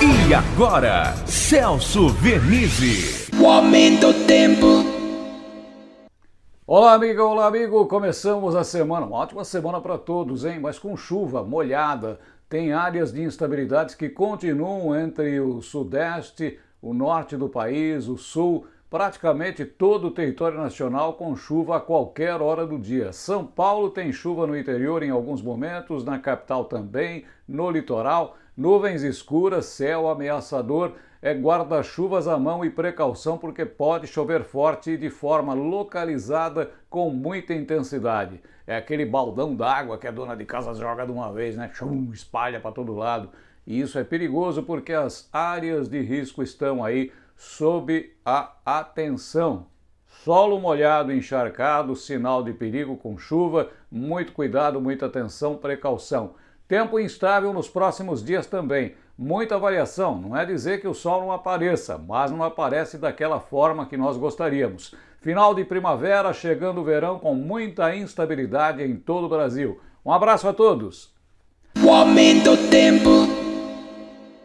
E agora, Celso Vernizzi. O aumento do tempo. Olá, amiga, olá, amigo. Começamos a semana, uma ótima semana para todos, hein? Mas com chuva molhada. Tem áreas de instabilidades que continuam entre o sudeste, o norte do país, o sul, praticamente todo o território nacional com chuva a qualquer hora do dia. São Paulo tem chuva no interior em alguns momentos, na capital também, no litoral, nuvens escuras, céu ameaçador, é guarda-chuvas à mão e precaução porque pode chover forte e de forma localizada com muita intensidade. É aquele baldão d'água que a dona de casa joga de uma vez, né? Chum, espalha para todo lado. E isso é perigoso porque as áreas de risco estão aí sob a atenção. Solo molhado, encharcado, sinal de perigo com chuva, muito cuidado, muita atenção, precaução. Tempo instável nos próximos dias também. Muita variação, não é dizer que o sol não apareça, mas não aparece daquela forma que nós gostaríamos. Final de primavera, chegando o verão com muita instabilidade em todo o Brasil. Um abraço a todos! O aumento do tempo.